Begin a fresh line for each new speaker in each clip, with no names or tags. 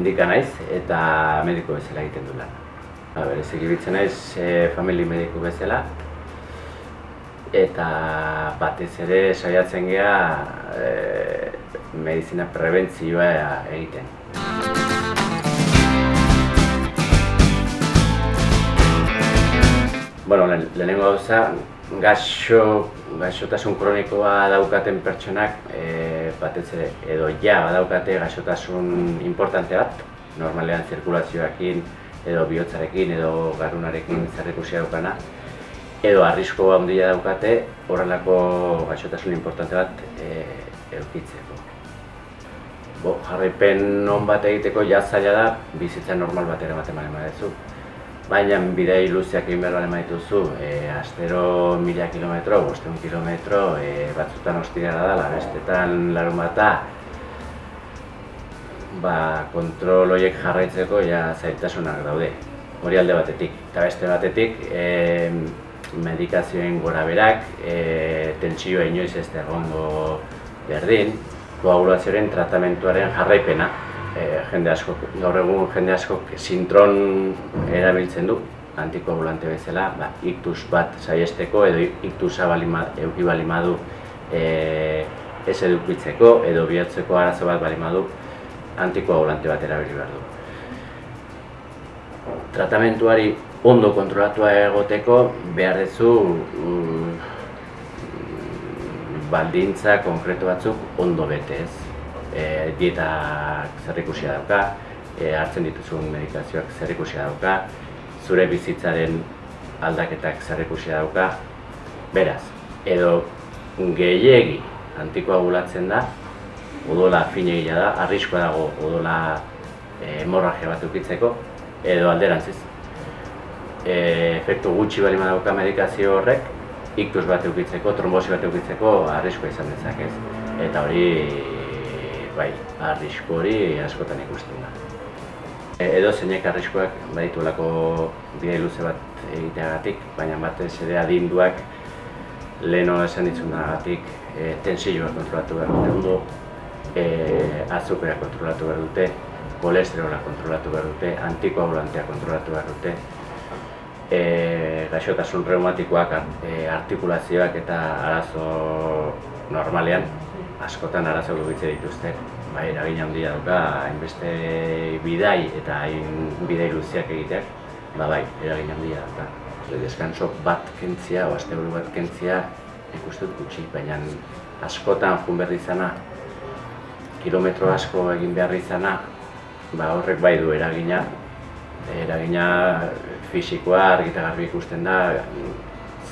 txindika naiz eta mediko bezala egiten du lan. Ba, berez egibitzen naiz e, famili mediku bezala eta batez ere saiatzen gea e, medizina prebentzioa egiten. Bueno, lehenengo gauza, gaixo, gaixotasun kronikoa daukaten pertsonak e, batez ere, edo ja badaukate gaixotasun importante bat, normalean zirkulazioakin, edo bihotzarekin, edo garunarekin zerrikusia daukana, edo arrisko handia daukate horrelako gaixotasun importante bat e, eukitzeko. Bo, jarraipen non bat egiteko jazaila da, bizitza normal bat ere bat emanen badezu. Baina bidei luzeak egin behar bale dituzu, e, astero mila kilometro, bosteun kilometro, e, batzutan hostigara dela, bestetan larun bata, ba, kontrol horiek jarraitzeko ja zaitasunak daude. Hori alde batetik. Eta beste batetik, e, medikazioen gora berak, e, tentsioa inoiz ez da egongo berdin, koagulazioaren tratamentuaren jarraipena e, jende asko, gaur egun jende asko sintron erabiltzen du, antikoagulante bezala, ba, iktus bat saiesteko edo iktusa euki balimadu e, ez edukitzeko edo bihotzeko arazo bat balimadu antikoagulante bat erabili behar du. Tratamentuari ondo kontrolatua egoteko behar dezu mm, baldintza konkretu batzuk ondo bete ez e, dietak zerrikusia dauka, e, hartzen dituzun medikazioak zerrikusia dauka, zure bizitzaren aldaketak zerrikusia dauka. Beraz, edo gehiegi antikoagulatzen da, odola finegia da, arriskoa dago odola e, hemorragia bat ukitzeko, edo alderantziz. E, efektu gutxi bali dauka medikazio horrek, iktus bat eukitzeko, trombosi bat eukitzeko, arriskoa izan dezakez. Eta hori bai, arrisku hori askotan ikusten da. E, edo zeinek arriskoak badituelako bide luze bat egiteagatik, baina batez ere adinduak leheno esan ditzunagatik e, tensioa kontrolatu behar dute ondo, e, azukera kontrolatu behar dute, kolesterola kontrolatu behar dute, antikoagulantea kontrolatu behar dute, e, gaixotasun reumatikoak, e, artikulazioak eta arazo normalean askotan arazo gubitze dituzte. Bai, eragin handia dauka, hainbeste bidai eta hain bidai luziak egiteak, ba bai, eragin handia dauka. Deskanso bat kentzia, o azte bat kentzia, ikustut gutxi, baina askotan jun behar izana, kilometro asko egin behar izana, ba horrek bai du eragina, eragina fisikoa argita garbi ikusten da,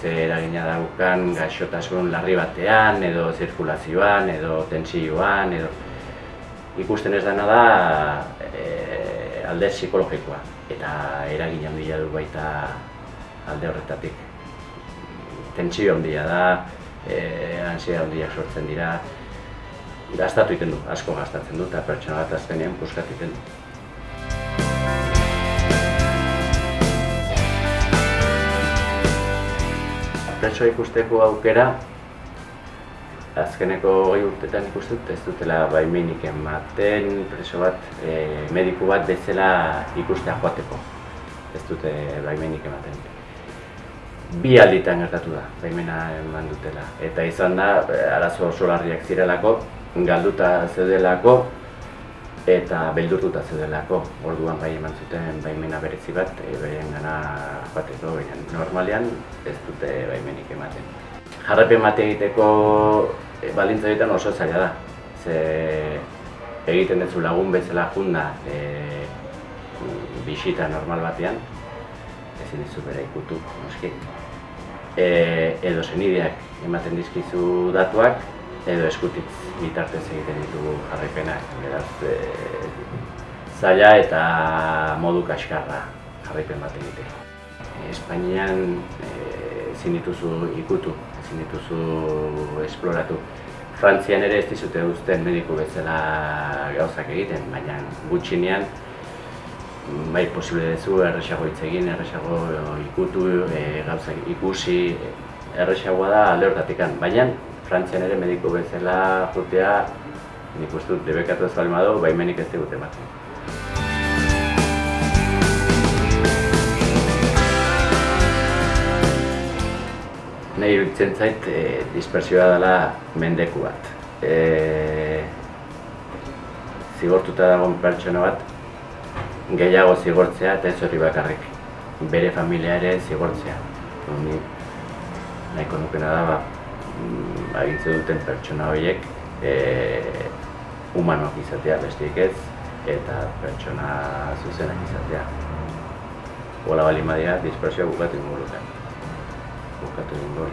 ze eragina daukan gaixotasun larri batean, edo zirkulazioan, edo tentsioan, edo ikusten ez dena da e, alde psikologikoa eta eragin handia du baita alde horretatik. Tentsio handia da, e, ansia handiak sortzen dira, gastatu egiten du, asko gastatzen du, eta pertsona bat azkenean puskatu egiten du. Preso ikusteko aukera azkeneko goi urtetan ikustut ez dutela baimenik ematen preso bat, e, mediku bat bezala ikustea joateko. Ez dute baimenik ematen. Bi alditan gertatu da, baimena eman dutela. Eta izan da, arazo oso larriak zirelako, galduta zeudelako, eta beldurtuta zeudelako. Orduan bai eman zuten baimena berezi bat, e, beren gana joateko, baina normalean ez dute baimenik ematen. Jarrapen mate egiteko e, balintza egiten oso zaila da. Ze egiten dut lagun bezala junda e, bisita normal batean, ezin dizu bera ikutu, noski. E, edo zenideak ematen dizkizu datuak, edo eskutitz bitartez egiten ditugu jarraipenak, beraz e, zaila eta modu kaskarra jarraipen bat egite. Espainian e, ezin dituzu ikutu, ezin dituzu esploratu. Frantzian ere ez dizute uzten mediku bezala gauzak egiten, baina gutxinean bai posible dezu erresago hitz egin, erresago ikutu, e, gauzak ikusi, erresagoa da alde hortatik baina Frantzian ere mediku bezala jutea, nik uste dut debekatu ez balima dugu, baimenik ez digute ematen. Nei iruditzen zait e, dispersioa dela mendeku bat. E, zigortuta dagoen pertsona bat gehiago zigortzea eta ez hori bakarrik. Bere familia ere zigortzea. Ni nahiko nukena da, ba, agintzen duten pertsona horiek e, humanok izatea besteik ez eta pertsona zuzenak izatea. Ola bali madia, dispersioa bukatu ingo luken. Bukatu ingo.